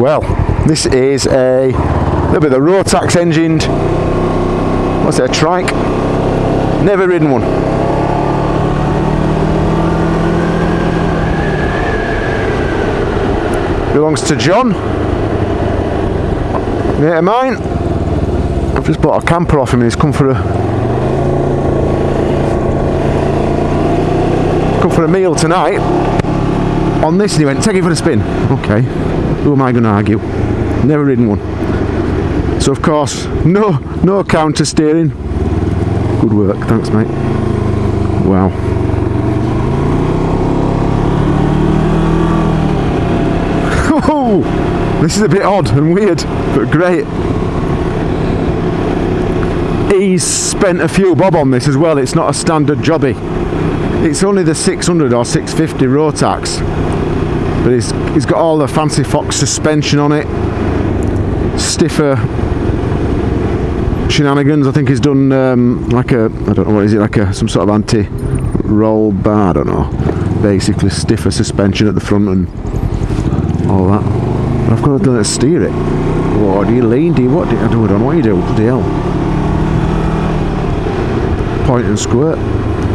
Well, this is a little bit of the Rotax engined. What's it? A trike? Never ridden one. Belongs to John. Mate of mine. I've just bought a camper off him and he's come for a come for a meal tonight on this and he went, take it for a spin. Okay, who am I going to argue? Never ridden one. So of course, no, no counter steering. Good work, thanks mate. Wow. Oh, this is a bit odd and weird, but great. He's spent a few bob on this as well, it's not a standard jobby. It's only the 600 or 650 Rotax, but he's, he's got all the fancy Fox suspension on it, stiffer shenanigans. I think he's done um, like a, I don't know what is it, like a some sort of anti-roll bar, I don't know. Basically stiffer suspension at the front and all that. But I've got to steer it. What do you lean? Do you what? Do you, I don't know what you do. Bloody hell. Point and squirt.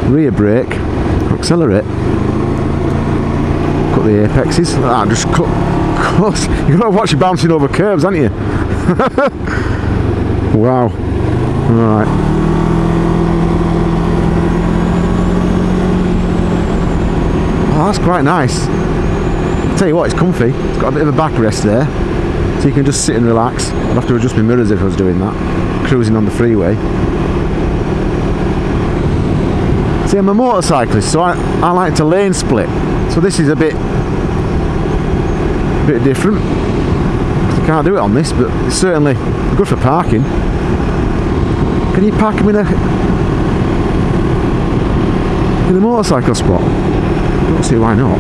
Rear brake. Accelerate. The apexes. Ah, just cut. Close. You've got to watch you bouncing over curves, haven't you? wow. Alright. Oh, that's quite nice. Tell you what, it's comfy. It's got a bit of a backrest there. So you can just sit and relax. I'd have to adjust my mirrors if I was doing that. Cruising on the freeway. See, I'm a motorcyclist, so I, I like to lane split. So this is a bit, bit different. I can't do it on this, but it's certainly good for parking. Can you park them in a in a motorcycle spot? I don't see why not.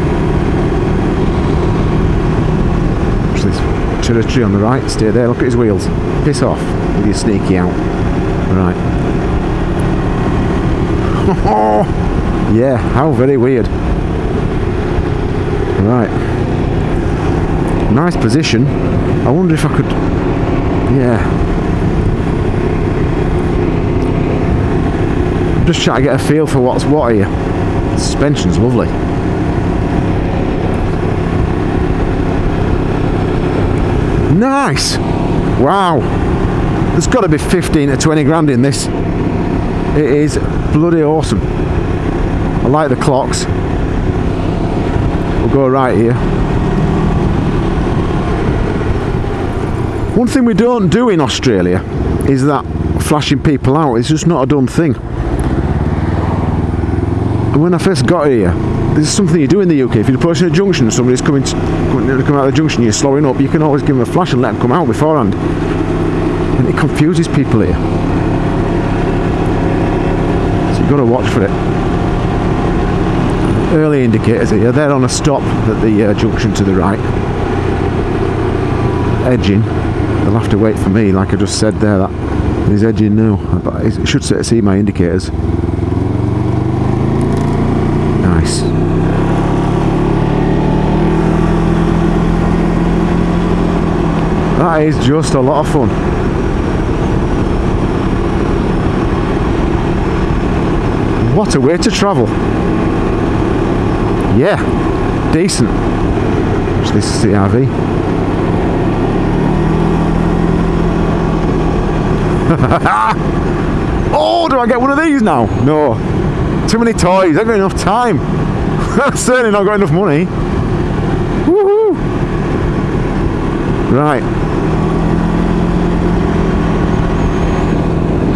Actually, territory on the right. Stay there. Look at his wheels. Piss off with your sneaky out. Right. Oh, yeah, how very weird. Right. Nice position. I wonder if I could... Yeah. Just trying to get a feel for what's what here. Suspension's lovely. Nice! Wow! There's got to be 15 to 20 grand in this. It is bloody awesome. I like the clocks. We'll go right here. One thing we don't do in Australia is that flashing people out. It's just not a done thing. And when I first got here, this is something you do in the UK. If you're approaching a junction and somebody's coming to, coming out of the junction, you're slowing up, you can always give them a flash and let them come out beforehand. And it confuses people here. So you've got to watch for it. Early indicators here, they're on a stop at the uh, junction to the right. Edging. They'll have to wait for me, like I just said there. That he's edging now. But it should see my indicators. Nice. That is just a lot of fun. What a way to travel. Yeah, decent. Actually, this is the RV. oh, do I get one of these now? No. Too many toys, I haven't got enough time. Certainly not got enough money. Woohoo! Right.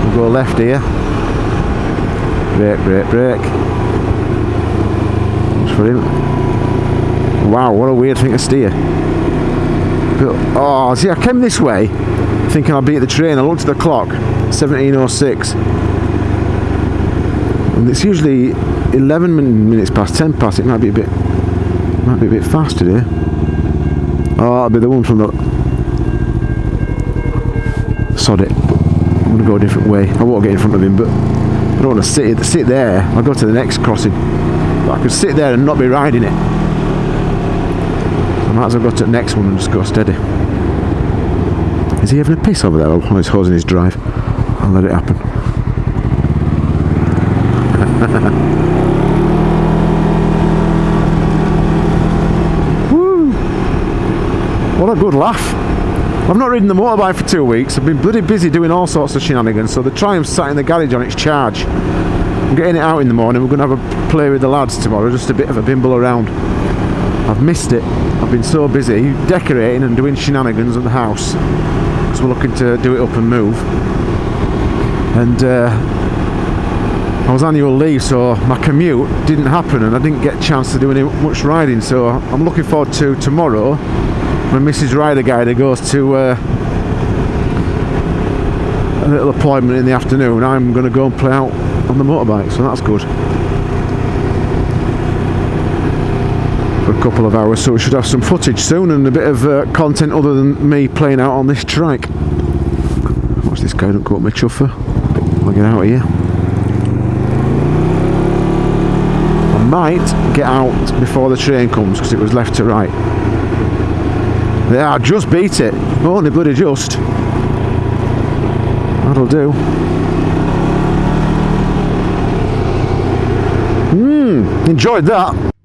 We'll go left here. Brake, brake, brake. Him. Wow, what a weird thing to steer. But, oh, see, I came this way thinking I'd be at the train. I looked at the clock, 1706. And it's usually 11 minutes past 10 past. It might be a bit, might be a bit fast today. Oh, that'll be the one from the. Sod it. I'm gonna go a different way. I won't get in front of him, but I don't want to sit sit there. I'll go to the next crossing. I could sit there and not be riding it. I might as well go to the next one and just go steady. Is he having a piss over there? Oh, he's hosing his drive. I'll let it happen. Woo! What a good laugh. I've not ridden the motorbike for two weeks. I've been bloody busy doing all sorts of shenanigans. So the Triumph's sat in the garage on its charge. I'm getting it out in the morning. We're going to have a play with the lads tomorrow. Just a bit of a bimble around. I've missed it. I've been so busy decorating and doing shenanigans at the house. because we're looking to do it up and move. And uh, I was on annual leave, so my commute didn't happen, and I didn't get a chance to do any much riding. So I'm looking forward to tomorrow when Mrs. Rider Guider goes to uh, a little appointment in the afternoon. I'm going to go and play out on the motorbike, so that's good. For a couple of hours, so we should have some footage soon and a bit of uh, content other than me playing out on this trike. Watch this guy, don't go up my chuffer. I'll get out of here. I might get out before the train comes because it was left to right. There, I just beat it. Only bloody just. That'll do. Hmm, enjoyed that.